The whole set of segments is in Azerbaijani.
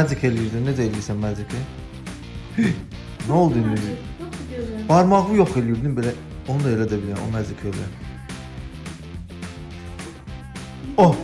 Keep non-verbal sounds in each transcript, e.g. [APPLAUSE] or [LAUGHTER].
magic eləyirdin. Necə eləyirsən magic-i? [LAUGHS] Nə oldu indi? Barmağı yox eləyirdin belə. Onu da elə də bilirəm. O magic elə. Oh,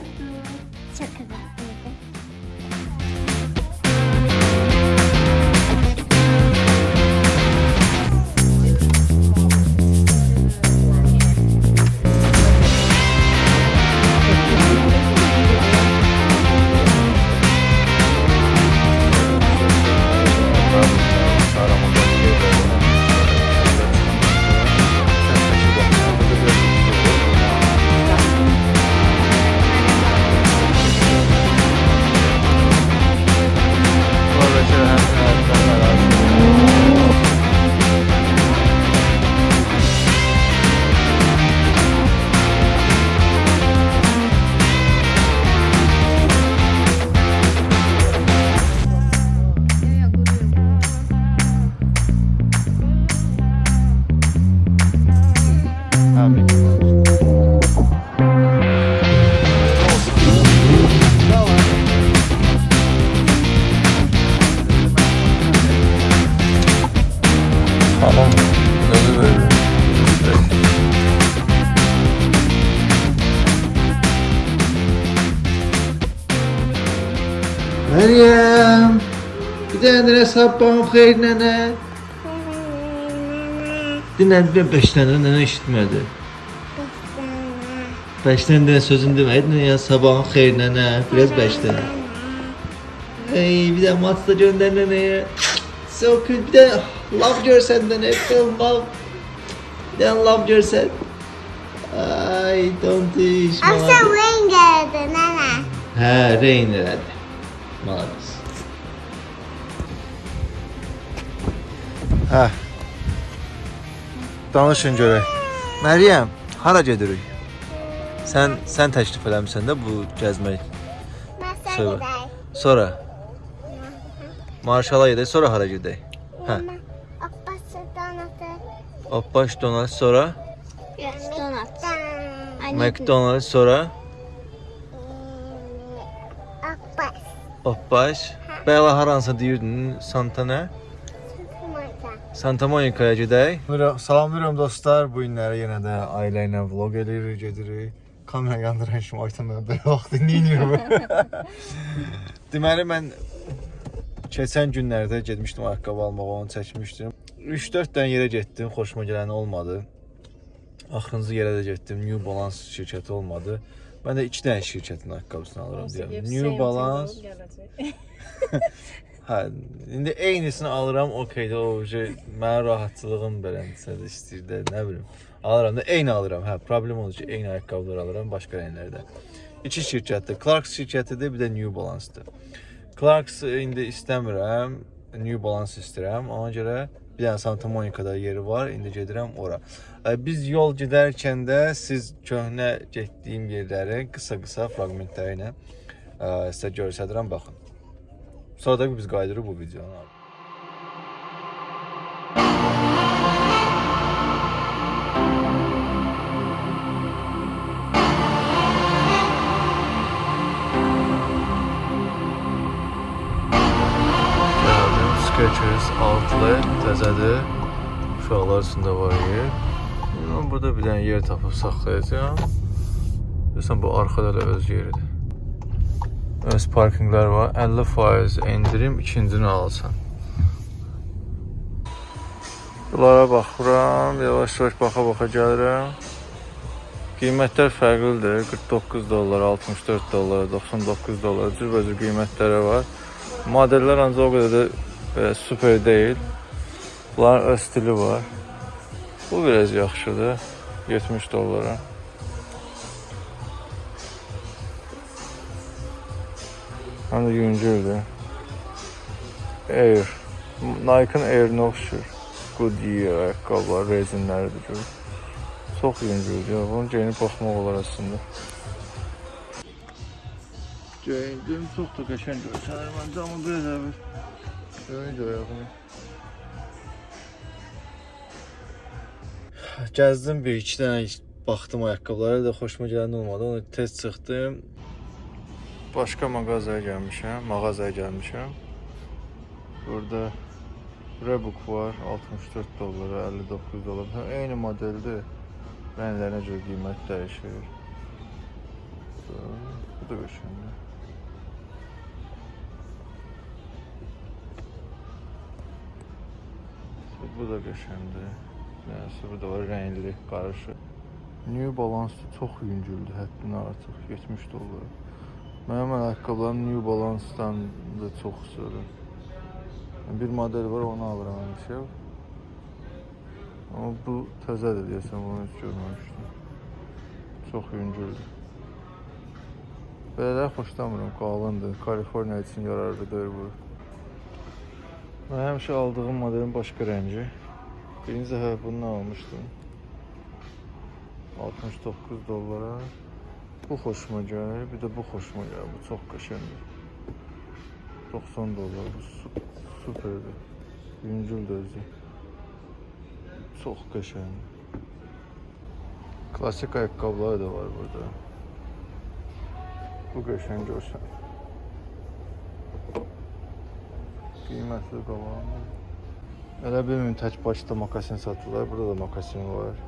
sabahın xeyir nənə. Dinən bir 5 dənə nənə eşitmədi. 5 dənə sözünü deməyidin, yəni sabahın xeyir nənə, biraz 5 dənə. Ey, bir də matı da göndər nənəyə. Çok bir de laf görsen de ne yapayım laf. Bir de laf görsen. Ay tontiş. Akşam rain geldi nene. He rain geldi. Maalesef. Danışın görək. Məryəm, hara gedirik? Sən sən təklif eləmisən də bu gəzmək. Masa Söyle. gider. Sonra Marşala gedək, sonra hara gedək? Hə. Abbası donatı. Oppaş Donald sonra Donat. McDonald's sonra Abbas. Oppaş. Bəla haransa deyirdin Santa nə? Santa Monica'ya gedək. Salamlayıram dostlar. Bu günləri yenə də ailə ilə vlog eləyirik, gedirik. Kamera yandıran kimi aytam mən belə vaxt dinləyirəm. [LAUGHS] Deməli mən keçən günlərdə getmişdim ayaqqabı almağa, onu çəkmişdim. 3-4 dənə yerə getdim, xoşuma gələn olmadı. Axırıncı yerə də getdim, New Balance şirkəti olmadı. Mən də 2 dənə şirkətin ayaqqabısını alıram deyirəm. New Balance [LAUGHS] Hə, indi eynisini alıram, okeydə o şey mənim rahatçılığım beləncə də istəyir də, nə bilim. Alıram da eyni alıram. Hə, problem odur ki, eyni ayaqqabılar alıram başqa rənglərdə. İki şirkətdir. Clarks şirkətidir, bir də New Balance-dır. Clarks indi istəmirəm, New Balance istəyirəm. Ona görə bir dənə Santa Monica-da yeri var. İndi gedirəm ora. Ə, Biz yol gedərkən də siz köhnə getdiyim yerləri qısa-qısa fraqmentləri ilə ə, sizə göstərirəm, baxın. Sonra da biz qayıdırıq bu videonu. Gəldim, Skechers Outlet təzədir. Uşaqlar üçün də var yer. Mən burada bir dənə yer tapıb saxlayacağam. Görürsən bu arxada da öz yeridir. Öz parkinqlər var. 50% endirim, ikincini alsan. Bunlara baxıram, yavaş-yavaş baxa-baxa gəlirəm. Qiymətlər fərqlidir. 49 dollar, 64 dollar, 99 dollar cürbəcür qiymətləri var. Modellər ancaq o qədər də e, super deyil. Bunların öz stili var. Bu biraz yaxşıdır. 70 dollara. Həm də yüngüldür. Air. Nike-ın Air-nə oxşur. Goodyear ayaqqabılar, rezinləridir gör. Çox yüngüldür. Ya. Bunu geyinib baxmaq olar əslində. Geyindim, çox da qəşəng görsənir məncə, amma biraz əvvəl. Böyük ayağını. Gəzdim bir iki dənə baxdım ayaqqabılara da xoşuma gələn olmadı. Ona tez çıxdım. Başqa mağazaya gəlmişəm, mağazaya gəlmişəm. Burada Reebok var 64 dollara, 59 dollar. Hə, eyni modeldir. Rənglərinə görə qiymət dəyişir. Bu da qəşəngdir. Bu da qəşəngdir. Nəsə bu da var rəngli, qarışıq. New Balance çox yüngüldür, həddindən artıq 70 dollar. Mənim ayaqqabılarım New Balance-dan da çox istəyirəm. Bir model var, onu alıram həmişə. Amma bu təzədir deyəsən, bunu heç görməmişdim. Çox yüngüldür. Belələri xoşlamıram, qalındır. Kaliforniya üçün yararlı deyil bu. Mən həmişə aldığım modelin başqa rəngi. Birinci dəfə bundan almışdım. 69 dollara. Bu xoşuma gəlir, bir də bu xoşuma gəlir. Bu çox qəşəngdir. 90 dollar. Bu su superdir. Yüngüldür özü. Çox qəşəngdir. Klasik ayaqqabılar da var burada. Bu qəşəng görsən. Qiymətli qalan. Elə bilmirəm tək başda makasin satırlar. Burada da makasin var.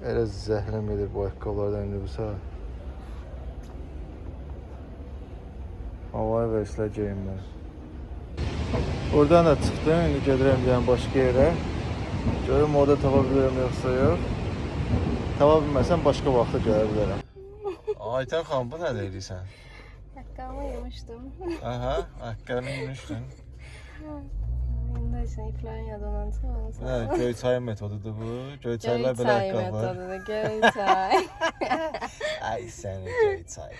Elə zəhləm edir bu ayaqqabılardan indi bu saat. Havaya versələr geyinmər. Oradan da çıxdım, indi gedirəm yəni başqa yerə. Görüm orada tapa bilirəm yoxsa yox. Tapa bilməsəm başqa vaxta gələ bilərəm. [LAUGHS] Aytən xanım, bu nə deyirsən? Ayakkabımı yemiştim. Aha, ayaqqabını yemişdin. [LAUGHS] İplerin ya donantı olmasa. Nə, Göyçay metodudur bu. Göyçaylar belə Göyçay ayaqqabılar. metodu. Göyçay. Ay səni Göyçay.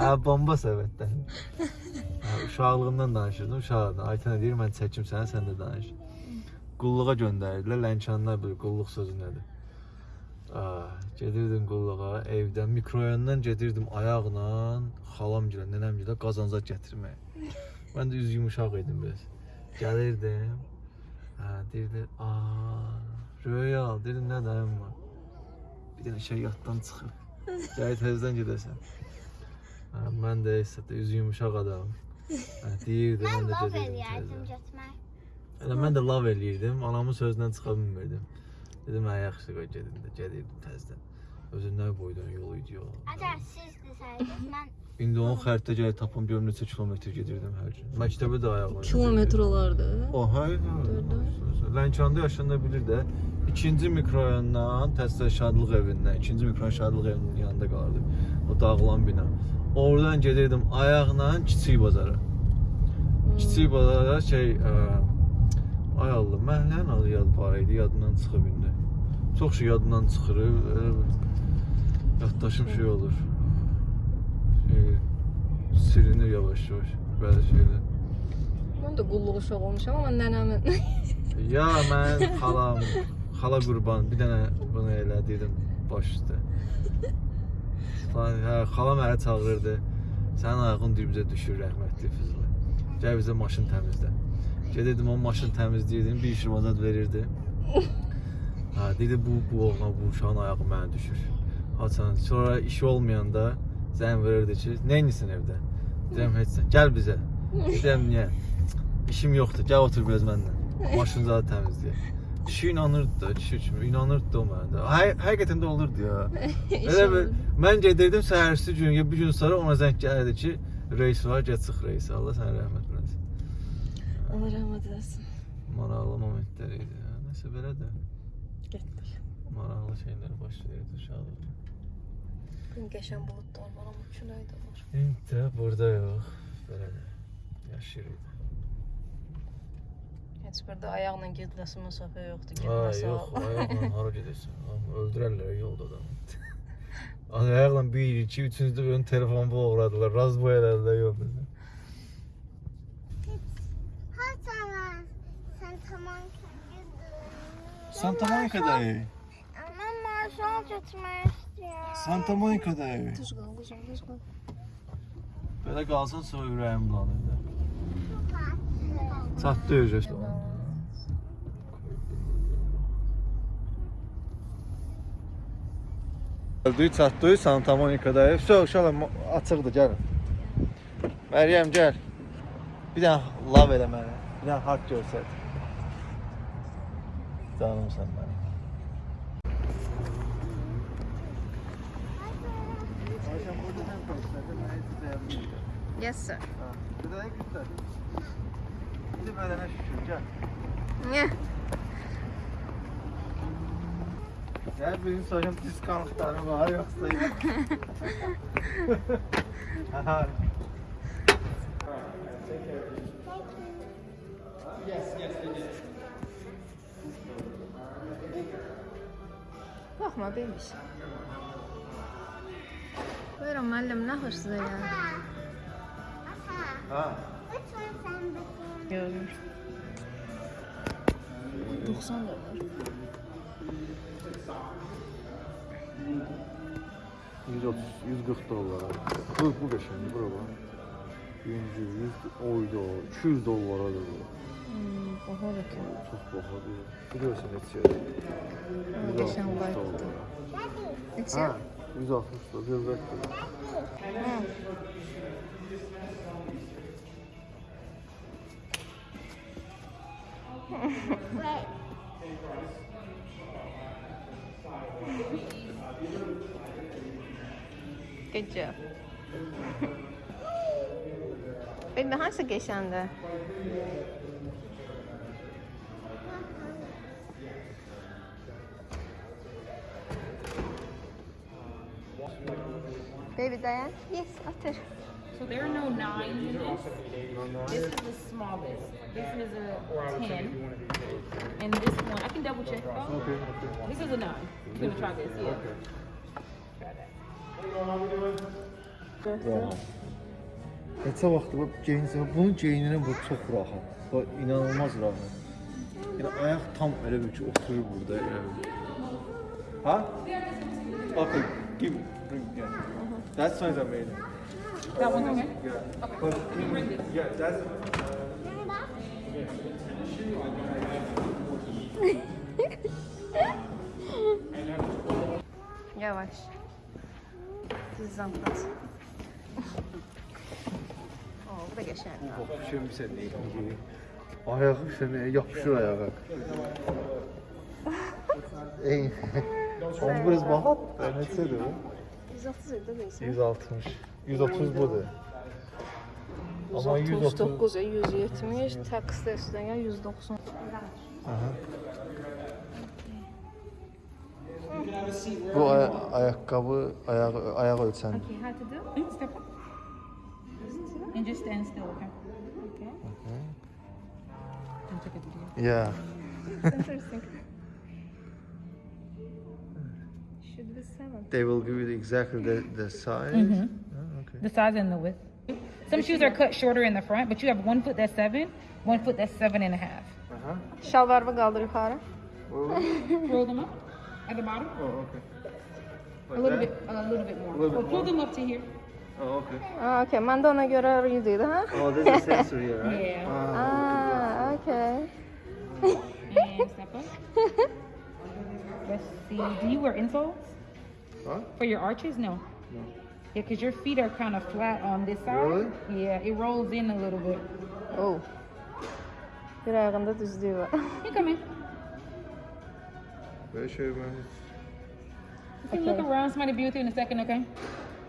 Hə, bomba səbətdən. Uşaqlığımdan danışırdım. Uşaqlıqdan. Aytən deyir, mən çəkim sənə, sən də danış. Qulluğa göndərirdilər. Lənkəndlər bilir qulluq sözü nədir. Ah, gedirdim qulluğa, evdən mikroyondan gedirdim ayaqla, xalam gilə, nənəm gilə qazanzad gətirməyə. Mən də üz yumuşaq idim biraz. Gəlirdim. Hə, deyirdi, "Aa, Royal, dedim nə dayım var." Bir dənə şey yaddan çıxıb. [LAUGHS] Gəl təzədən gedəsən. Hə, mən də isə də üz yumuşaq adamım. Hə, deyirdi, mən də gedirdim götürmək. Elə mən də lav eləyirdim, anamın sözündən çıxa bilmirdim. Dedim, hə, yaxşı qoy gedim də, gedirdim təzədən. Özü nə boydan yol idi yol. Əgər siz desəydiniz, mən İndi onun xəritə gəlib tapım görüm neçə kilometr gedirdim hər gün. Məktəbə də ayaqla. gedirdim. Kilometre olardı. O, hayır. Lənkəndə yaşanda bilir də. İkinci mikrorayondan Təssə Şadlıq evindən, ikinci mikrorayon Şadlıq evinin yanında qalırdı. O dağılan bina. Oradan gedirdim ayaqla Kiçik bazara. Kiçik bazara şey, ə, ay Allah, məhəllənin adı yad var idi, yadından çıxıb indi. Çox şey yadından çıxır. Yaddaşım şey olur. Şey, silinir yavaş-yavaş bəzi şeylər. Ben de qulluq uşaq olmuşam ama nənəmin. [LAUGHS] Ya mən [LAUGHS] xalam, xala qurban bir dənə bunu elə dedim baş üstə. Falan, Hə, xalam məni çağırırdı. Sənin ayağın dibizə düşür rəhmətli Füzuli. Gəl bizə maşın təmizlə. Gedirdim o maşın təmizləyirdim, bir iş mazat verirdi. Ha, [LAUGHS] dedi bu bu oğlan bu uşağın ayağı mənə düşür. Haçan sonra işi olmayanda zəng verirdi edirsən evdə? Deyirəm heç sən. Gəl bizə. Deyirəm niyə? İşim yoxdur. Gəl otur biraz mənlə. Maşını da təmizləyək. Kişi inanırdı da, kişi kimi inanırdı o mənə. Həqiq həqiqətən də olurdu ya. Elə bir mən gedirdim səhərsi gün, ya bir gün sonra ona zəng gəlirdi ki, reis var, gəl çıx reis. Allah sənə rəhmət eləsin. Allah rəhmət eləsin. Maraqlı momentlər idi. Nəsə belə də Getdik. maraqlı şeylər baş verirdi uşaqlıqda. Bugün qəşən buludlar var ama külək də var. İndi də burada yox. Belə də yaşayırdı. Heç burada ayaqla gediləsi məsafə yoxdur. Ay Gediləsi yox, ayaqla [LAUGHS] hara gedirsən? Amma Öldürərlər yolda adamı. Ay, Ayaqla 1, 2, 3-cü də ön telefonu uğradılar. Raz bu elədilər yolda. Hasan, sen tamam Santa Monica'dayım. Ama marşal götürmək Santa-Monika'dayıq. Düz qal, düz qal, düz qal. Belə qalsan sonra ürəyim bulanır. Çat döyəcək onu. Gəldik, çatdıq Santa-Monika'dayıq. Vso, uşaqlar açıqdır, gəlin. Məryəm, gəl. Bir dənə lav elə mənə. Bir dənə haqq görsət. Canım sən mənim. Yes sir. Bir dənə göstər. Bir də bədənə şükür, gəl. Yeah. Gəl bizim soruşum diskountları var yoxsa yox. Aha. Bakma bebiş. Buyurun müəllim, nə xoşsunuz ya? Ha. Lütfen sen bakayım. Görmür. 90 dolar. 130, 140 dolara. Bu, bu qəşəngdir, bura bax. 100, 100, oyda, 200 dollaradır bu. Hmm, oha da ki. Çox bahadır. Biliyorsun neçədir? Qəşəng 160 var. dollara. Neçə? Ha, 160 dolar, zövqətdir. Hı. Wait. Good job. Baby hangisi geçendi? Baby dayan. Yes, otur. So there are no nines in this. This is the smallest. This is a ten. And this one, I can double check. okay. This is a nine. You're gonna try this, yeah. Try that. Vaxtdır bu geyinsə, bunun geyinirəm bu çox rahat. Bu inanılmaz rahat. Yəni ayaq tam elə bir ki, oturur burada elə. Ha? Okay, give bring yeah. That size I made. That one's okay? Yeah. Okay. But, yeah, that's... [LAUGHS] Yavaş. Hızlan biraz. [LAUGHS] Oo, bu da geçer. Yapışıyorum sen ne? Ayağı yapışır ayağa. [LAUGHS] Ey. Omuz bahat. Ben etse de. 130 ilde değilsin. 160. 130 budur. Ama 130. 139 ya 170, taksi de üstüne gel 190. Aha. Bu aya ayakkabı ayağı ayak ölçen. Okay, how to do? Step up. And just stand still, okay? Okay. And take a video. Yeah. Interesting. [LAUGHS] They will give you exactly the the size. Mhm. Oh, okay. The size and the width. Some shoes are cut shorter in the front, but you have one foot that's seven, one foot that's seven and a half. Aha. Şalvarımı kaldır yukarı. Roll them up at the bottom. Oh, okay. A little bit, a little bit more. little bit pull more. them up to here. Oh, okay. Aa, okey. Ben de ona göre yürüdüydü ha. Oh, there's a sensor here, [LAUGHS] right? Yeah. Ah, Aa, okey. And step up. [LAUGHS] Let's see. Do you wear insoles Huh? for your arches? No. No. Yeah, because your feet are kind of flat on this side. Really? Yeah, it rolls in a little bit. Oh. Bir ayağında düzlüğü var. You come in. Böyle şey ben You can look around. Somebody be with you in a second, okay?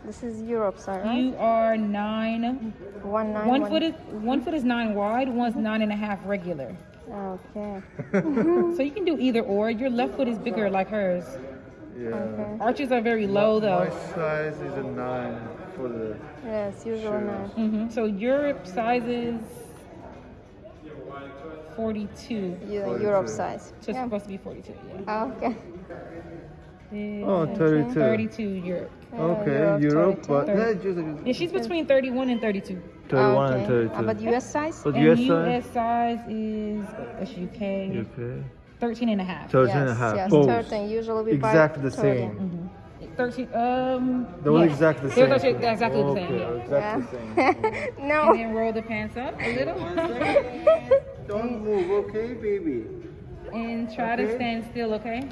This is Europe side, right? You are nine. One nine. One foot is one foot is nine wide. One's nine and a half regular. Okay. [LAUGHS] So you can do either or. Your left foot is bigger like hers. Yeah. Okay. Arches are very low My though. size is a nine for the Yes, usually Sure. nine. hmm So Europe size is forty-two. Yeah, Forty Europe size. So it's Yeah. supposed to be forty-two. Yeah. Ah, okay. Oh, 32. Thirty-two Europe. Okay, Europe, Europe, 32. but Thirty. no, just Yeah, she's between thirty-one and thirty-two. 31 Ah, and okay. 32. Ah, but US size? But and US US size? size is that's UK. UK. 13 and a half. 13 and a half. yes, both. 13. Usually we buy Exactly the 13. same. 13 um They were yes. exactly the They're same. they're exactly the same. Yeah. exactly Yeah. the same. no. And then roll the pants up a little [LAUGHS] Don't move, okay, baby? and try to stand still, okay?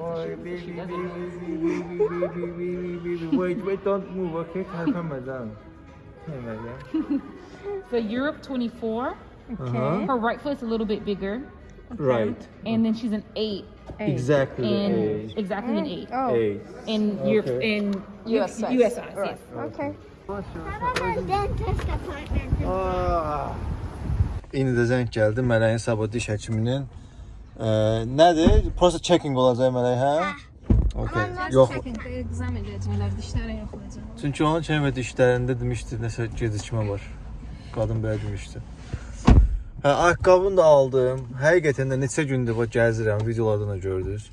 Oy, baby, baby, baby, baby, baby, baby. Wait, wait, don't move, okay? Kalkamazan. Hey, Meryem. For [LAUGHS] Europe, 24. Uh-huh. Her right foot's a little bit bigger. Right. And then she's an eight. Exactly the In age. exactly an eight. Oh, Eight. In Okay. in US size. US size, Right. yes. okay. How about a dentist appointment? Ah. İndi də zəng gəldi Mələyin sabah diş həkiminin. Ə, nədir? Prosta checking olacaq Mələk, hə? Okay. Yox. Egzam edəcəklər, dişlərə yoxlayacaq. Çünki onun çənə dişlərində demişdi nəsə gecikmə var. Qadın belə demişdi. Hə, ayaqqabını da aldım. Həqiqətən də neçə gündür bax gəzirəm, videolardan da gördünüz.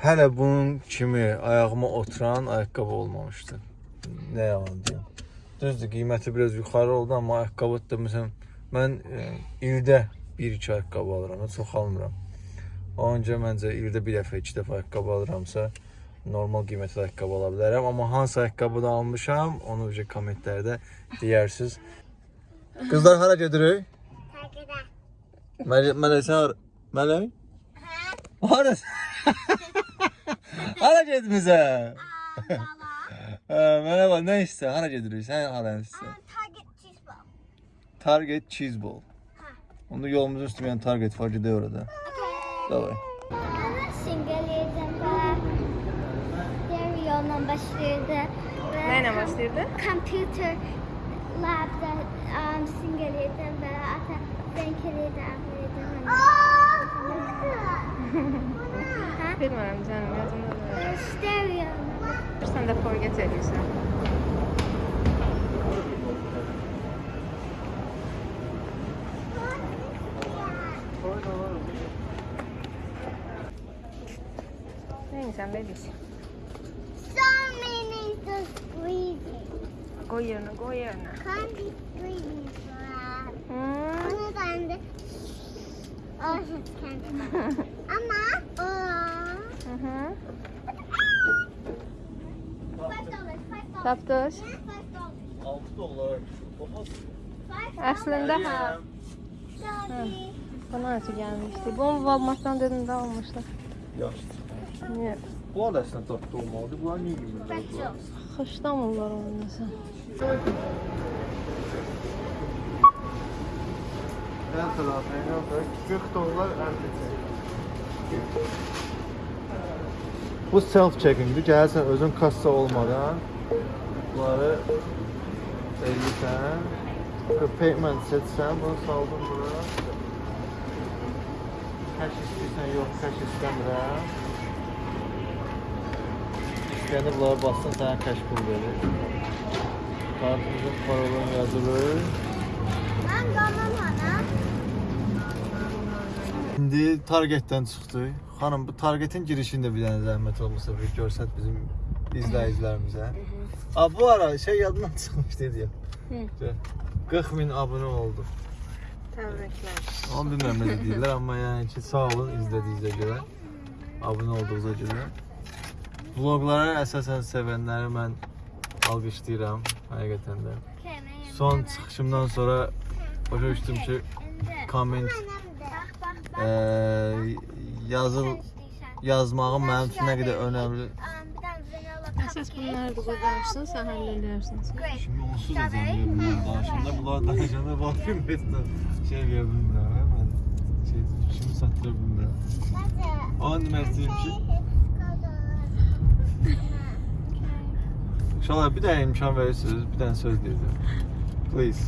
Hələ bunun kimi ayağıma oturan ayaqqabı olmamışdı. Nə yalan deyim. Düzdür, qiyməti biraz yuxarı oldu, amma ayaqqabı da məsələn mən e, ildə 1-2 ayaqqabı alıram, çox almıram. Onca məncə ildə bir dəfə, iki dəfə ayaqqabı alıramsa normal qiymətli ayaqqabı ala bilərəm, amma hansı ayaqqabı da almışam, onu bir kommentlərdə deyərsiniz. Qızlar hara gedirik? Takıda. Mələk, Mələk sən hara? Mələk? Hara? hara getmisən? Hə, mənə bax, nə istə? Hara gedirik? Sən hara istə? Target cheese ball. Target Cheese Ball. Onda yolumuzun üstü bir tane Target var, gidiyor orada. Davay. Ama singeliydim ben. Stereo'nun başlıyordu. Ve Nəylə başlayırdı? Computer labda um, Bilmirəm canım, yadımda deyil. Stereo. Sən də forget edirsən. Neysən bebiş? So many to squeezing. Qoy yerinə, qoy yerinə. Can't be squeezing for Hmm. Onu ben de [LAUGHS] Oh, kendim. Ama o Hı -hı. Five dollars. 6 dolar. Five Əslində hə. dollars. Bana necə gəlmişdi? Bunu Walmartdan dedim də almışlar. Yaxşı. Niyə? Bunlar da əslində dadlı olmalıdır. Bunlar niyə yemirlər? bunlar? Xışlamırlar onu nəsə. Hər tərəfinə bax, 40 dollar əlbəttə. Bu self checkingdir. Gəlsən özün kassa olmadan bunları eləyirsən. Payment seçsən, bunu saldın bura. Cash istəyirsən, yox, cash istəmirəm. İstəyəndə bunlara bassan sənə cash pul verir. Kartımızın parolunu yazılır. Ben donum ana. İndi Targetdən çıxdıq. Xanım, bu Targetin girişində bir dənə zəhmət olmasa bir görsət bizim izləyicilərimizə. A bu ara şey yadımdan [LAUGHS] çıxmış dedi. Hı. 40 min abunə oldu. Təbriklər. Onu bilmirəm necə deyirlər, amma yəni ki, sağ olun izlədiyinizə görə, abunə olduğunuza görə. Vlogları əsasən sevənləri mən alqışlayıram, həqiqətən də. Son çıxışımdan sonra başa düşdüm ki, comment eee yazıl yazmağım mənim üçün nə qədər önəmli. Əsas bunları da qoyarsan, sən həll edərsən. Şimdi onsuz da zəmli bunlar danışanda, bunlar danışanda bakayım mesela şey veya bilmirəm, hə, mən şey, şimdi satdıra bilmirəm. Onu demək istəyirəm ki, İnşallah bir dənə imkan verirsiniz, bir dənə söz deyirdim. Please.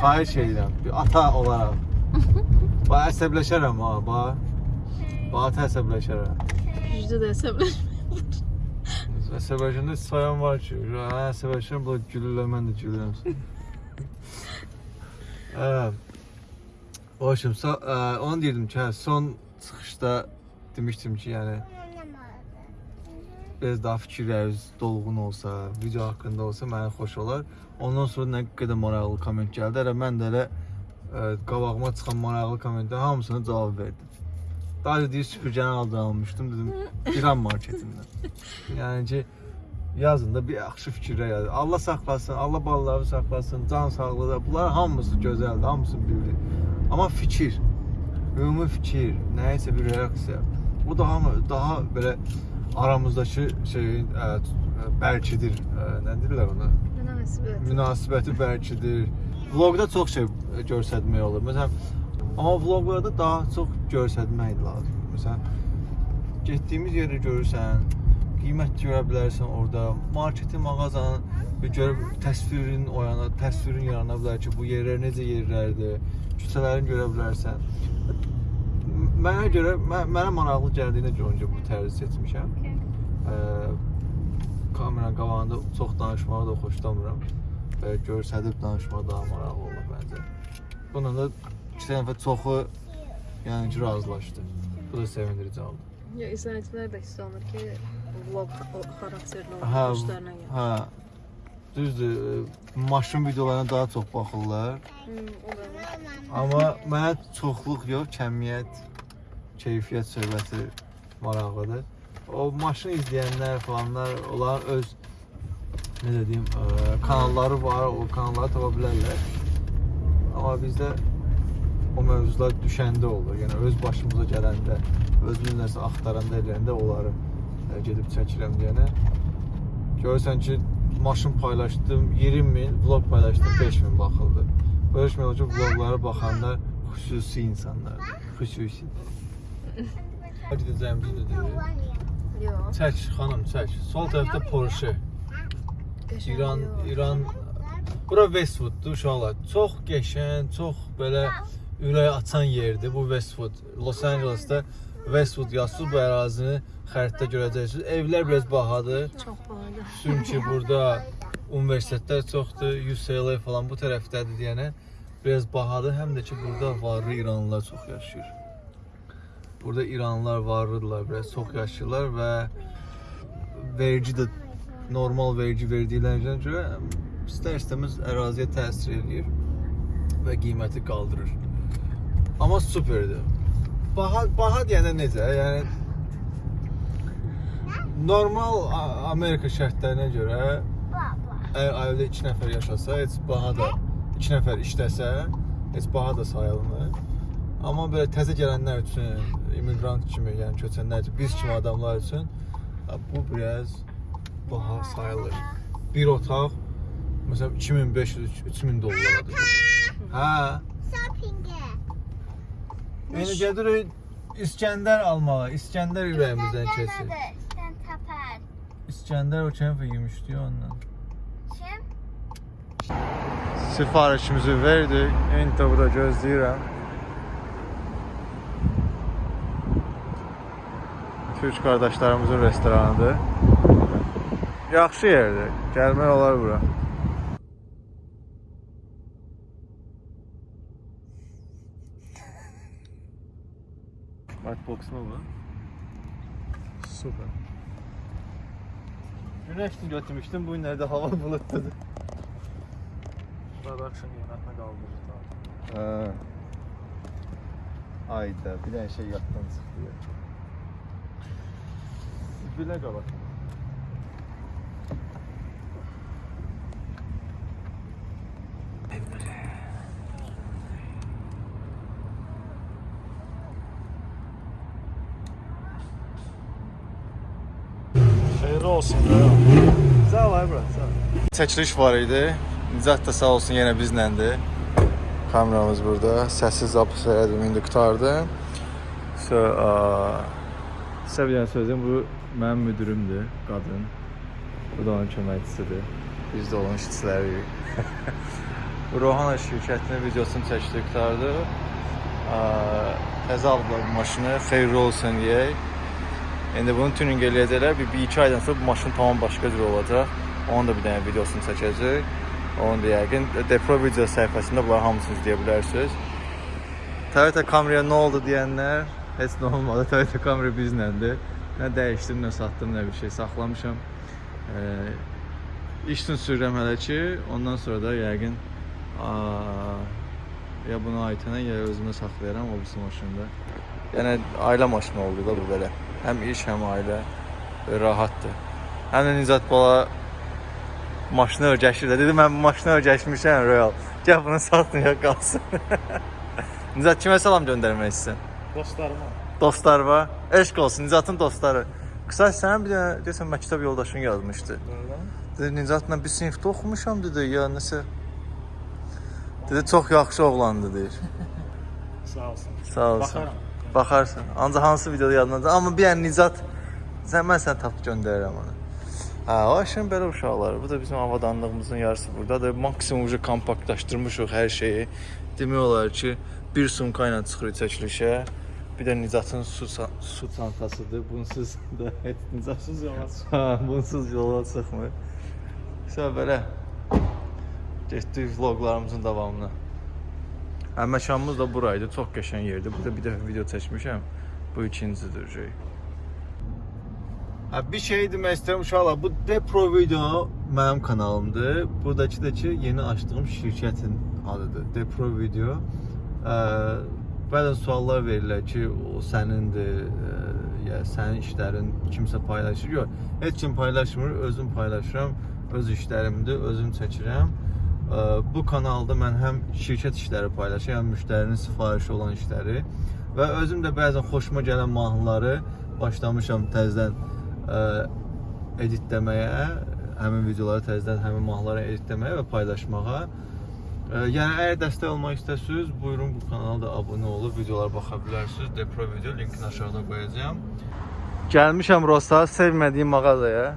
Xahiş edirəm, bir ata olaraq. Bax əsəbləşərəm ha, bax. Bax ata əsəbləşərəm. Güclü də hesablar. Əsəbləşəndə sayan var [LAUGHS] ki, hə, əsəbləşirəm, bu gülürlər, mən də gülürəm. Hə. Hoşum, so, ə, onu deyirdim ki, hə, son çıxışda demişdim ki, yəni biraz daha fikirləriniz dolğun olsa, video haqqında olsa mənə xoş olar. Ondan sonra nə qədər maraqlı komment gəldi. Elə mən də elə ə, qabağıma çıxan maraqlı kommentlərin hamısına cavab verdim. Daha deyir süpürgəni aldan almışdım dedim İran marketindən. Yəni ki yazın da bir yaxşı fikirlər yazın. Allah saxlasın, Allah balaları saxlasın, can sağlığı da bunlar hamısı gözəldir, hamısı bilir. Amma fikir, ümumi fikir, nəyisə bir reaksiya. Bu daha daha belə aramızdakı şeyin ə, bəlkidir, ə, nə deyirlər ona? Münasibət. münasibəti bəlkidir. Vloqda çox şey göstərmək olur. Məsələn, amma vloqlarda daha çox göstərmək lazımdır. Məsələn, getdiyimiz yeri görürsən, qiymət görə bilərsən orada, marketin, mağazanın bir görüb təsvirin oyana, təsvirin yarana bilər ki, bu yerlər necə yerlərdir, küçələrini görə bilərsən. Mənə görə mə- mənə maraqlı gəldiyinə görə bu tərzi seçmişəm. Ə, kameranın qabağında çox danışmağı da xoşlamıram. Və göstərib danışmaq daha maraqlı olur məncə. Bununla da iki nəfər çoxu yəni ki, razılaşdı. Bu da sevindirici oldu. Ya izləyicilər də hiss olunur ki, vlog xarakterli olan işlərlə gəlir. hə. Düzdür, ə, maşın videolarına daha çox baxırlar. Hmm. Amma mənə çoxluq yox, kəmiyyət, keyfiyyət söhbəti maraqlıdır. O maşın izləyənlər falanlar, onlar öz necə deyim, ə, kanalları var, o kanalları tapa bilərlər. Amma bizdə o mövzular düşəndə olur. Yəni öz başımıza gələndə, özümüz nəsə axtaranda eləyəndə onları ə, gedib çəkirəm deyənə. Görürsən ki, maşın paylaşdım 20 min, vlog paylaşdım 5 min baxıldı. Olur ki, vloglara baxanlar xüsusi insanlardır. Xüsusi. Bir də Yox. Çək xanım, çək. Sol tərəfdə Porsche. İran. İran Bura Westwooddur uşaqlar. Çox qəşəng, çox belə ürək açan yerdir bu Westwood. Los Angeles'da Westwood yazsız bu ərazini xəritdə görəcəksiniz. Evlər biraz bahadır. Çox bahadır. Çünki [LAUGHS] burada universitetlər çoxdur, UCLA falan bu tərəfdədir deyənə biraz bahadır. Həm də ki burada varlı İranlılar çox yaşayır. Burada İranlılar varlıdırlar, biraz çox yaşayırlar və vergi də normal vergi verdiklərinə görə istər-istəməz əraziyə təsir eləyir və qiyməti qaldırır. Amma superdir. Baha baha deyəndə necə? Yəni normal Amerika şərtlərinə görə əgər ailədə 2 nəfər yaşasa, heç baha da 2 nəfər işləsə, heç baha da sayılmır. Amma belə təzə gələnlər üçün, immiqrant kimi, yəni köçənlər üçün, biz kimi adamlar üçün bu biraz baha sayılır. Bir otaq məsələn 2500-3000 dollaradır. Hə. Shopping'e. Yəni gedirik İskəndər almağa. İskəndər ürəyimizdən keçir. Sen tapar. İskəndər o kəmfə yemişdi ondan. Kim? Sifarişimizi verdik. İndi burada gözləyirəm. Türk qardaşlarımızın restoranıdır. Yaxşı yerdir. Gəlmək olar bura. Artbox Nova. Süper. Güneşli götürmüştüm. Bu nerede hava bulutlu. Burada akşam yemeğine kaldırdı Ha. Ayda bir tane şey yaptan sıkılıyor. Bile kabak. Olsun. Sağ ol ay bura, sağ ol. Çəkiliş var idi. Nicat da sağ olsun yenə bizləndir. Kameramız burada. Səssiz zapis elədim, indi qutardım. So, a, sizə bir dənə sözüm, bu mənim müdürümdür, qadın. Bu da onun köməkçisidir. Biz də onun işçiləriyik. [LAUGHS] bu Rohana şirkətinin videosunu çəkdik, qutardı. A, Təzə aldılar bu maşını, xeyirli olsun deyək. İndi bunu tuning eləyəcəklər. Bir, bir iki aydan sonra bu maşın tamam başqa cür olacaq. Onun da bir dənə videosunu çəkəcək. Onu da yəqin Depro video səhifəsində bunlar hamısını izləyə bilərsiniz. Toyota Camry-yə nə oldu deyənlər, heç nə olmadı. [LAUGHS] Toyota Camry bizləndir. Nə dəyişdim, nə satdım, nə bir şey saxlamışam. Ee, iş üçün sürürəm hələ ki, ondan sonra da yəqin aa, ya bunu Aytənə ya özümə saxlayaram o birisi maşında. Yəni ailə maşını oldu da bu belə. Həm iş, həm ailə Böyle rahatdır. Həm də Nizat bala maşını öyrəşir də. Dedi mən bu maşını öyrəşmişəm Royal. Gəl bunu satmaya qalsın. [LAUGHS] Nizat kimə salam göndərmək istəsən? Dostlarıma. dostlar var. Eşq olsun Nicatın dostları. Qısa sən bir dənə desən məktəb yoldaşın yazmışdı. Dedi Nicatla bir sinifdə oxumuşam dedi ya nəsə. Dedi çox yaxşı oğlandı deyir. [LAUGHS] Sağ olsun. Sağ olsun. Baxaram. Baxarsan. Ancaq hansı videoda yadındadır. Amma bir dənə Nicat sən mən səni tapıb göndərirəm onu. Hə, o işin belə uşaqları. Bu da bizim avadanlığımızın yarısı burdadır. Maksimum ucu kompaktlaşdırmışıq hər şeyi. Demək olar ki, bir sumka ilə çıxırıq çəkilişə. Bir də Nicatın su su çantasıdır. Bunsuz da [LAUGHS] Nicatsız yola çıxmır. Ha, bunsuz yola çıxmır. Sən belə getdik vloqlarımızın davamına. Hə, məkanımız da buraydı. Çox qəşəng yerdir. Burada bir dəfə video çəkmişəm. Bu ikincidir şey. Hə, bir şey demək istəyirəm uşaqlar. Bu Depro Video mənim kanalımdır. Buradakı da ki, yeni açdığım şirkətin adıdır. Depro Video. Ə, bəzən suallar verirlər ki, o sənindir, ə, ya sənin işlərin kimsə paylaşır. Yox, heç kim paylaşmır, özüm paylaşıram. Öz işlərimdir, özüm çəkirəm. Bu kanalda mən həm şirkət işləri paylaşıram, müştərinin sifarişi olan işləri və özüm də bəzən xoşuma gələn mahnıları başlamışam təzədən editləməyə, həmin videoları təzədən həmin mahnıları editləməyə və paylaşmağa. Yəni əgər dəstək olmaq istəsəniz, buyurun bu kanala da abunə olub videolara baxa bilərsiniz. Depro video linkini aşağıda qoyacağam. Gəlmişəm Rosa, sevmədiyim mağazaya.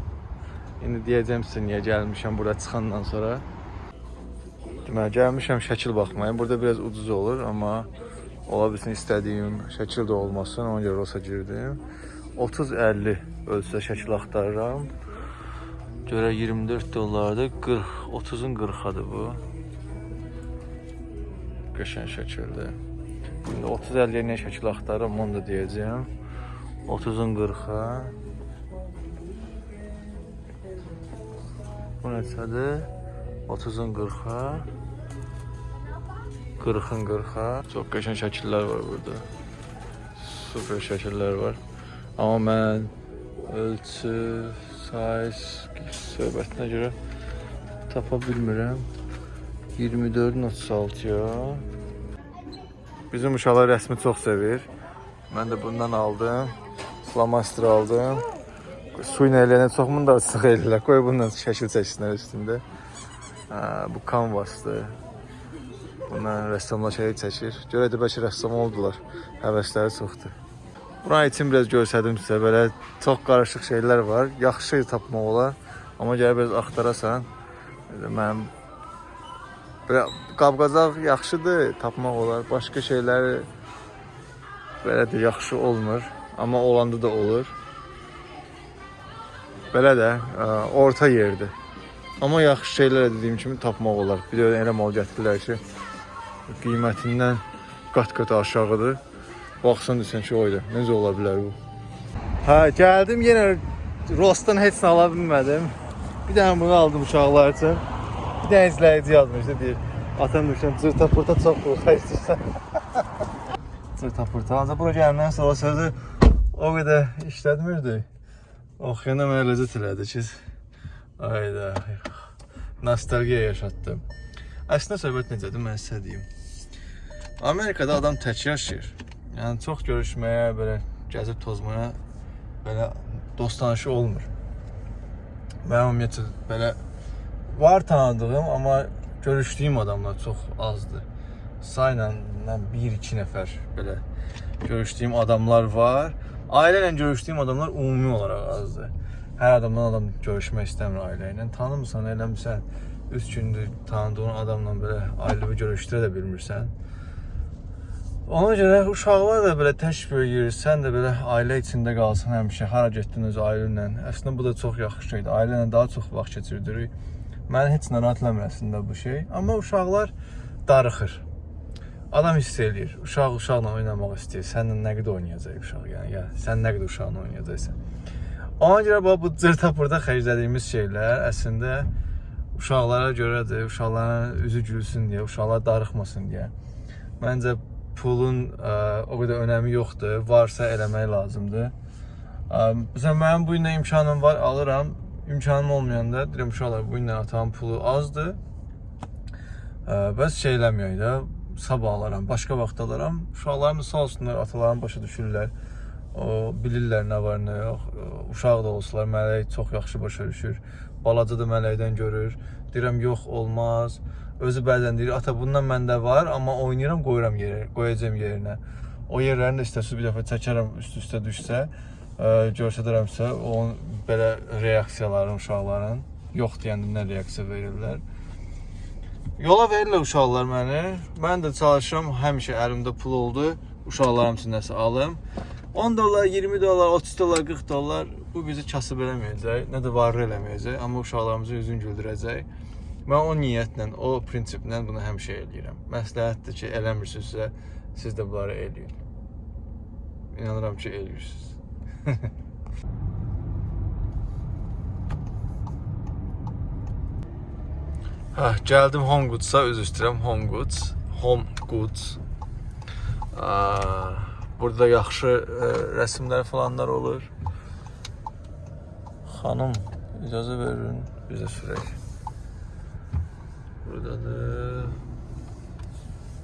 İndi deyəcəm sizə niyə gəlmişəm burada çıxandan sonra. Deməli, gəlmişəm şəkil baxmaya. Burada biraz ucuz olur, amma ola bilsin istədiyim şəkil də olmasın. Ona görə Rosa girdim. 30-50 ölçüdə şəkil axtarıram. Görə 24 dollardır. 40, 30-un 40-adır bu. Qəşəng şəkildir. İndi 30-50-yə nə şəkil axtarıram, onu da deyəcəyəm. 30-un 40-a. Bu neçədir? 30-un 40-a. 40-ın 40-a. Çox qəşəng şəkillər var burada. Super şəkillər var. Amma mən ölçü, size söhbətinə görə tapa bilmirəm. 24-ün 36-ya. Bizim uşaqlar rəsmi çox sevir. Mən də bundan aldım. Flamaster aldım. Su ilə eləyənə çoxmun da sıx [LAUGHS] eləyirlər. Qoy bundan şəkil çəksinlər üstündə. Hə, bu kanvasdır. Bundan rəssamlar şey çəkir. Görə də bəlkə rəssam oldular. Həvəsləri çoxdur. Buna için biraz göstərdim sizə. Belə çox qarışıq şeylər var. Yaxşı tapmaq olar. Amma gələ biraz axtarasan. Mənim belə qab-qazaq yaxşıdır, tapmaq olar. Başqa şeylər belə də yaxşı olmur. Amma olanda da olur. Belə də ə, orta yerdir. Amma yaxşı şeylər dediyim kimi tapmaq olar. Bir də elə mal gətirirlər ki, qiymətindən qat-qat aşağıdır. Baxsan desən ki, oyda. Necə ola bilər bu? Hə, gəldim yenə Rostdan heç nə ala bilmədim. Bir dənə bunu aldım uşaqlar üçün. Bir dənə izləyici yazmışdı deyir. Atam düşən cırta pırta çox qorxa istəyirsən. [LAUGHS] cırta pırta. Ancaq bura gələndən sonra sözü o qədər işlətmirdi. Oxuyana mənə ləzzət elədi ki. Ayda. Nostalgiya yaşatdım. Əslində söhbət necədir mən sizə deyim. Amerikada adam tək yaşayır. Yəni çox görüşməyə, belə gəzib tozmaya belə dost tanışı olmur. Mənim ümumiyyətlə belə var tanıdığım, amma görüşdüyüm adamlar çox azdır. Sayla 1-2 nəfər belə görüşdüyüm adamlar var. Ailə ilə görüşdüyüm adamlar ümumi olaraq azdır. Hər adamdan adam görüşmək istəmir ailə ilə. Tanımırsan, eləmirsən, 3 gündür tanıdığın adamla belə ailəvi görüşdürə də bilmirsən. Ona görə uşaqlar da belə tək böyüyür. Sən də belə ailə içində qalsan həmişə. Hara getdin öz ailənlə. Əslində bu da çox yaxşı şeydir. Ailə ilə daha çox vaxt keçirdirik. Məni heç narahat eləmir əslində bu şey. Amma uşaqlar darıxır. Adam hiss eləyir. Uşaq uşaqla oynamaq istəyir. Səninlə nə qədər oynayacaq uşaq yəni. Ya sən nə qədər uşaqla oynayacaqsan. Ona görə bax bu cırta burada xərclədiyimiz şeylər əslində uşaqlara görədir. Uşaqların üzü gülsün deyə, uşaqlar darıxmasın deyə. Məncə pulun ə, o qədər önəmi yoxdur. Varsa eləmək lazımdır. Ə, məsələn, mənim bu günə imkanım var, alıram. İmkanım olmayanda deyirəm uşaqlar, bu günə atamın pulu azdır. Ə, bəs şey eləməyək də, sabah alaram, başqa vaxt alaram. Uşaqlarım da sağ olsunlar, atalarım başa düşürlər. O bilirlər nə var, nə yox. Uşaq da olsalar mələk çox yaxşı başa düşür. Balaca da mələkdən görür. Deyirəm, yox, olmaz. Özü bəzən deyir, ata bundan məndə var, amma oynayıram, qoyuram yerə, qoyacağam yerinə. O yerlərini də istəsə bir dəfə çəkərəm üst-üstə düşsə, e, göstərərəmsə, onun belə reaksiyaların uşaqların yox deyəndə nə reaksiya verirlər. Yola verirlər uşaqlar məni. Mən də çalışıram, həmişə əlimdə pul oldu. Uşaqlarım üçün nəsə alım. 10 dollar, 20 dollar, 30 dollar, 40 dollar bu bizi kasıb eləməyəcək, nə də varlı eləməyəcək, amma uşaqlarımızı üzün güldürəcək. Mən o niyyətlə, o prinsiplə bunu həmişə eləyirəm. Məsləhətdir ki, eləmirsinizsə, siz də bunları eləyin. İnanıram ki, eləyirsiniz. [LAUGHS] Hə, gəldim Home Goods-a, üz istəyirəm Home Goods. Home Goods. Burada yaxşı ə, rəsimlər falanlar olur. Xanım, icazə verin, bizə sürək buradadır.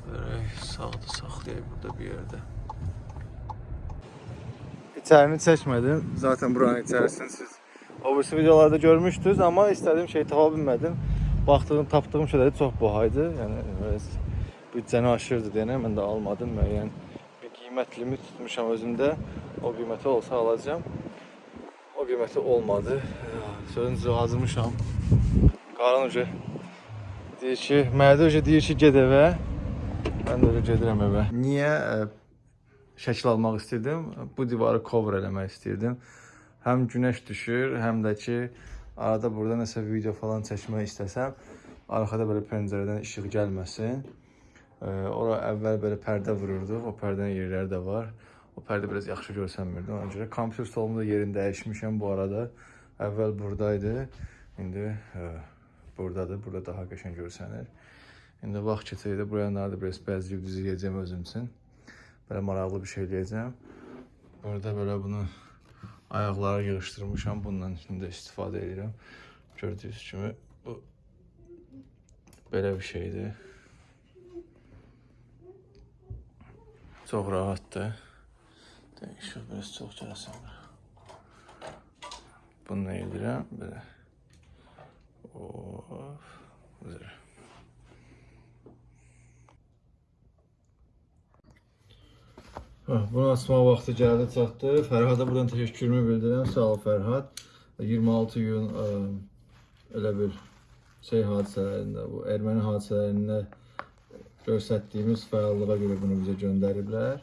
Görək sağda saxlayayım burada bir yerdə. İçərini çəkmədim. Zaten buranın içərisini siz obvisi videolarda görmüşdünüz, amma istədiyim şeyi tapa bilmədim. Baxdığım, tapdığım şeyləri çox bahaydı. Yəni büdcəni aşırdı deyənə mən də almadım. Müəyyən bir qiymət limit tutmuşam özümdə. O qiyməti olsa alacağam. O qiyməti olmadı. Sözün hazırmışam. Qaran ucu. Deyir ki, mənə də deyir ki, get evə. Mən də elə gedirəm evə. Niyə e, şəkil almaq istirdim? Bu divarı cover eləmək istirdim. Həm günəş düşür, həm də ki, arada burada nəsə video falan çəkmək istəsəm, arxada belə pəncərədən işıq gəlməsin. E, ora əvvəl belə pərdə vururduq, o pərdənin yerləri də var. O pərdə biraz yaxşı görsənmirdi. Ona görə kompüter stolumu da yerini dəyişmişəm bu arada. Əvvəl buradaydı. İndi ə, buradadır. Burada daha qəşəng görsənir. İndi vaxt keçəcək də buraları da biraz bəzləyib düzləyəcəm özüm üçün. Belə maraqlı bir şey eləyəcəm. Burada belə bunu ayaqlara yığışdırmışam. Bundan indi istifadə edirəm. Gördüyünüz kimi bu belə bir şeydir. Çox rahatdır. Dəyişir, biraz çox gəlsəm. Bunu edirəm, belə. Og Skal vi se Hə, bunu açmaq vaxtı gəldi, çatdı. Fərhada buradan təşəkkürümü bildirirəm. Sağ ol Fərhad. 26 iyun elə bir şey hadisələrində, bu erməni hadisələrində göstərdiyimiz fəallığa görə bunu bizə göndəriblər.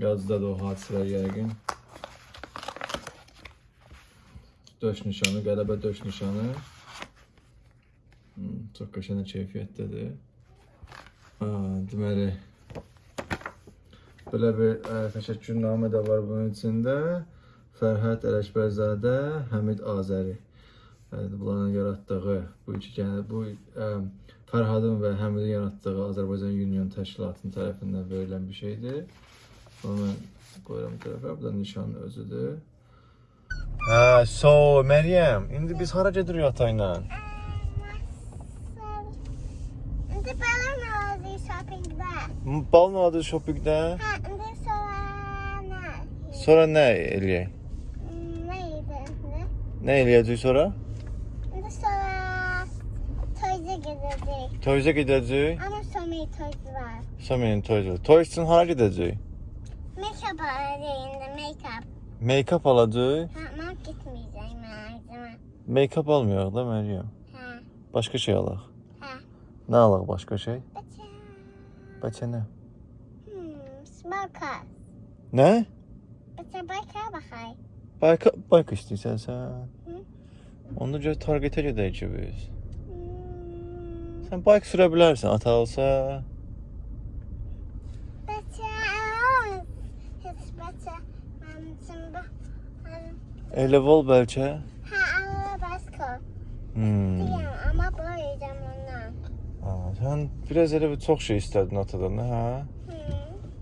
Yazdadır o hadisələr yəqin. Döş nişanı, qələbə döş nişanı. Soqqaşana keyfiyyətdədir. Ha, deməli, belə bir ə, təşəkkürnamə də var bunun içində. Fərhad Ələkbərzadə, Həmid Azəri. Ə, bunların yaratdığı, bu iki yəni bu ə, Fərhadın və Həmidin yaratdığı Azərbaycan Union təşkilatının tərəfindən verilən bir şeydir. Onu mən qoyuram tərəfə. Bu da nişanın özüdür. Hə, so Məryəm, indi biz hara gedirik ata ilə? And the Ballinazi shopping there. Ballinazi shopping there. Ha, and then sonra ne? Sonra ne Eliye? Hmm, neydi? Ne Eliye'ci sonra? And sonra Toys'a gideceğiz. Toys'a gideceğiz. Ama Somi'nin Toys var. Somi'nin Toys var. Toys'un hara gideceğiz. Make-up alacağım. Make-up. Make-up alacağız. Ha, gitmeyeceğim. Make-up almıyor değil mi Eliye? Ha. Başka şey alak. Nə alaq başqa şey? Bəcə. Bəcə nə? Hmm, smoker. Nə? Bəcə bayka baxay. Bayka, bayka istəyirsən sən. Hı? Onda gör targetə gedək ki biz. Hmm. Sən bayk sürə bilərsən, ata olsa. Bəcə, heç bəcə, mənim üçün bu. Elə vol bəlkə? Hə, amma başqa. Hmm. Deyəm, amma böyüdəm. Sən biraz elə bir çox şey istədin atadan, hə?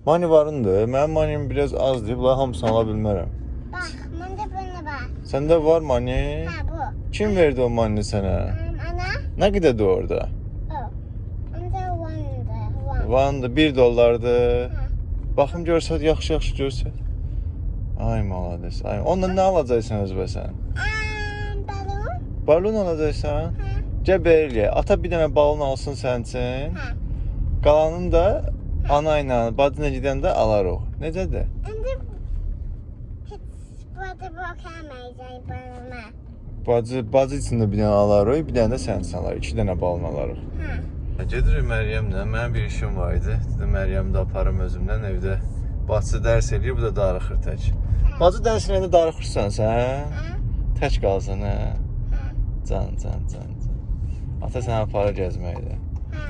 Mani varındır. Mənim manim biraz azdır. Bunlar hamısını ala bilmərəm. Bax, məndə belə var. Səndə var mani? Hə, bu. Kim verdi o manini sənə? Ana. Nə qədərdir orada? O. Onda one-dır. One-dır. 1 dollardır. Baxım görsət, yaxşı-yaxşı görsət. Ay, malades. Ay, onunla nə alacaqsan özbəsən? Balon. Balon alacaqsan? Hə. Gəl belə. Ata bir dənə balon alsın sənin üçün. Hə. Qalanını da ana ilə, bacı ilə gedəndə alarıq. Necədir? İndi heç burada bakamayacaq balona. Bacı, bacı üçün də bir dənə alarıq, bir dənə də sənin üçün alarıq. 2 dənə balon alarıq. Hə. Gedirik Məryəmlə. Mənim bir işim var idi. Dedim Məryəmi də aparım özümdən evdə. Bacı dərs eləyir, bu da darıxır tək. Bacı dərs eləyəndə darıxırsan sən? Hə. Tək qalsan hə? Hə. Can, can, can, can. Ata səni aparır gəzməkdə. Hə.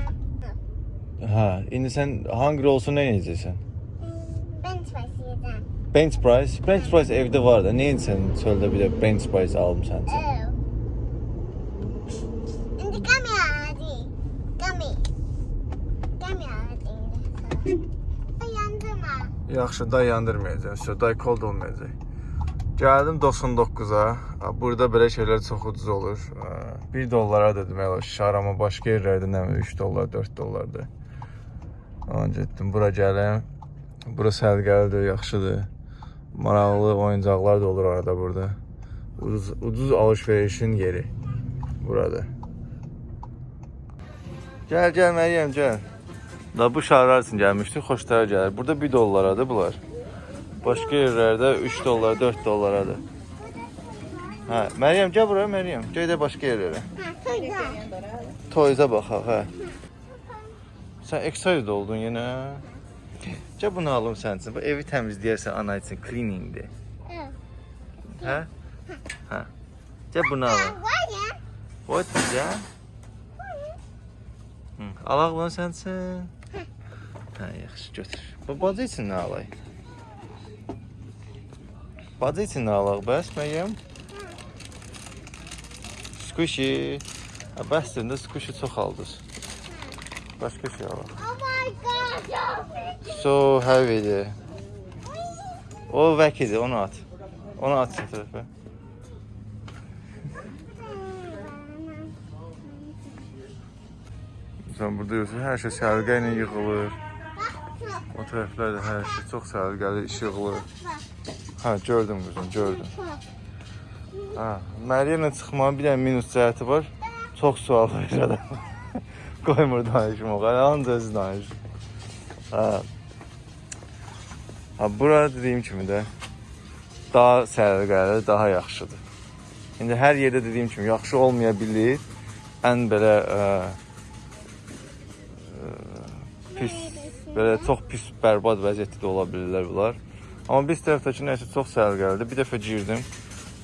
Hə, indi sən hungry olsun nə edəcəksən? Ben başlayacağım. Bench price. Bench price evdə var da. Niyə sən çöldə bir də bench price alım sən? İndi kamera hadi. Kami. Kamera hadi. Yandırma. Yaxşı, day yandırmayacaq. Şo, day cold olmayacaq. Gəldim 99-a. Burada belə şeylər çox ucuz olur. 1 dollara da demək olar şar, amma başqa yerlərdə nə bilim 3 dollar, 4 dollardır. Ona getdim bura gəlim. Bura səliqəlidir, yaxşıdır. Maraqlı oyuncaqlar da olur arada burada. Ucuz, ucuz alış-verişin yeri burada. Gəl, gəl Məryəm, gəl. Da bu şarlar üçün gəlmişdik, xoşlara gəlir. Burada 1 dollaradır bunlar. Başqa yerlərdə 3 dollar, 4 dollaradır. Hə, Məryəm gəl bura Məryəm. Gəl də başqa yerlərə. Koyacağım. Toyza baxaq, hə. Sən excited oldun yenə. Gəl bunu alım sənin üçün. Bu evi təmizləyərsən ana üçün cleaningdir. Hə? Hə. Gəl bunu alım. What ya? Hı, alaq bunu sənin üçün. Hə, yaxşı götür. Bu bacı üçün nə alaq? Bacı bəs Məryəm? Squishy. Bəsdir, də squishy çox aldınız. Başqa şey alaq. Oh my god. So heavy'dir. O vəkidir, onu at. Onu at şu tərəfə. Sən burada görürsən, hər şey səliqə ilə yığılır. O tərəflərdə hər şey çox səliqəli iş yığılır. Hə, gördüm qızım, gördüm. Hə, Məryəmlə çıxmanın bir dənə minus cəhəti var. Çox sual verir adam. [LAUGHS] Qoymur danışmaq, ancaq özü danışır. Hə. Ha, bura dediyim kimi də daha səliqəli, daha yaxşıdır. İndi hər yerdə dediyim kimi yaxşı olmaya bilər. Ən belə ə, ə, pis, belə çox pis, bərbad vəziyyətdə də ola bilirlər bunlar. Amma biz tərəfdəki nəsə çox səliqəlidir. Bir dəfə girdim,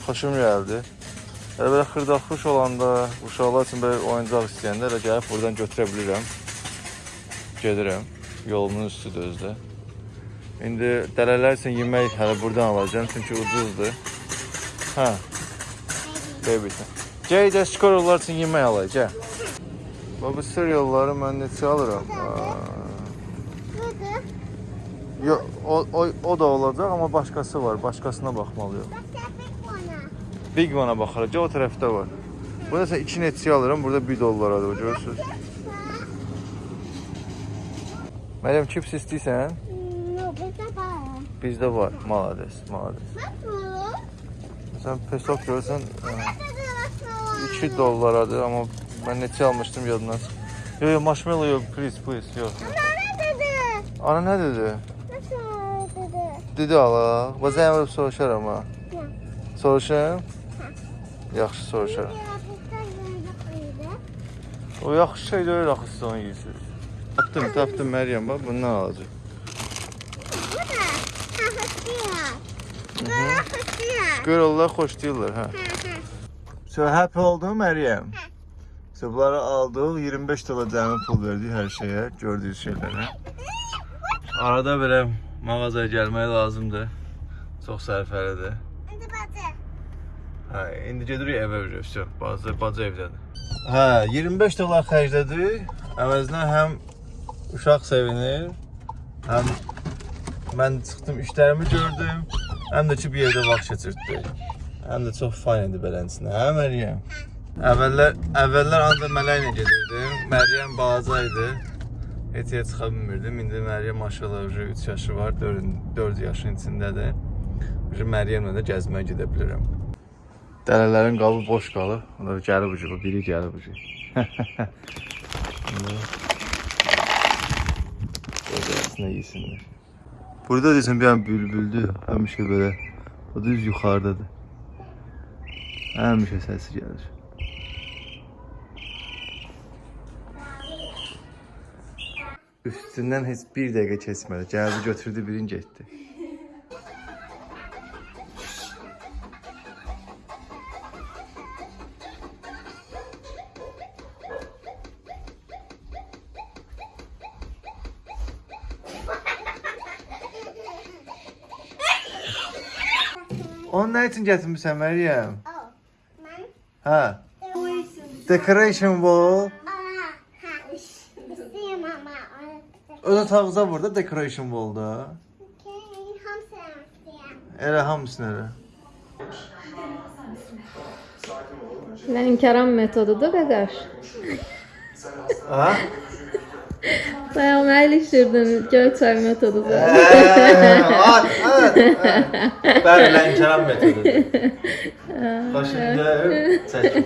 xoşum gəldi. Elə belə xırdaxuş olanda, uşaqlar üçün belə oyuncaq istəyəndə elə gəlib buradan götürə bilirəm. Gedirəm. Yolumun üstüdür özdə. İndi dələlər üçün yemək hələ buradan alacağam çünki ucuzdur. Hə. Baby. Gəl də skorlar üçün yemək alacağam. Bax bu cerealları mən neçə alıram? Aa. Yo, o, o, o da olacaq amma başqası var. Başqasına baxmalıyam. Bak tepek bana. Big One-a baxarıq. O tərəfdə var. Burada sən 2 neçə alıram, burada 1 dollaradır, görürsüz. Məryəm chips istəyirsən? No, bizde var. Bizdə var. Malades, malades. Nasıl? Sən pesok görsən ə, Nerede nasıl? 2 dollaradır, amma mən neçə almışdım yadımdan. Yo, yo, marshmallow yox, please, please, yox. Ana dedi. Ana nə dedi? Dedi? Ala. Bax zəng vurub soruşaram ha. Yox. Soruşam? Yaxşı soruşaram. O yaxşı şey deyil axı siz onu yeyirsiniz. Tapdım, tapdım Məryəm, bax bundan alacaq. Bu da. Ha, hıçıyor. Böyle hıçıyor. Görürlər, xoşlayırlar, hə. So happy oldun Məryəm? So bunları aldıq, 25 dolar cəmi pul verdik hər şeyə, gördüyünüz şeylərə. Arada belə mağazaya gəlmək lazımdır. Çox sərfəlidir. Hadi batı. Hə, indi gedirik evə üzrə. Vəsə, bazı bacı evdədir. Hə, 25 dollar xərclədik. Əvəzinə həm uşaq sevinir, həm mən çıxdım, işlərimi gördüm, həm də ki bir yerdə vaxt keçirtdik. Həm də çox fayın idi beləsinə. Hə, Məryəm? Əvvəllər əvvəllər ancaq mələklə gedirdim. Məryəm balaca idi. Heç çıxa bilmirdim. İndi Məryəm maşallah 3 yaşı var, 4, 4 yaşın içindədir. Məryəmlə də gəzməyə gedə bilərəm. Dələlərin qabı boş qalıb. Onlar gəlib ucu, biri gəlib ucu. Gözləsinə yesinlər. Burada desən bir an bülbüldür. Həmişə belə. O düz yuxarıdadır. Həmişə səsi gəlir. Üstündən heç bir dəqiqə keçmədi. Gəldi götürdü birini getdi. Onu nə üçün gətirmisən Məryəm? Oh, mən Hə. Decoration wall. Aa, ha, istəyirəm amma onu. Öz otağınıza burada decoration wall-da. Okay, hamısını istəyirəm. Elə hamısını elə. Lənkəran metodudur qəqəş. Ha? Bayağı əyləşdirdin Göyçay metodudur. Ay, ay. Bəli, Lənkəran metodudur. [LAUGHS] Başında çək.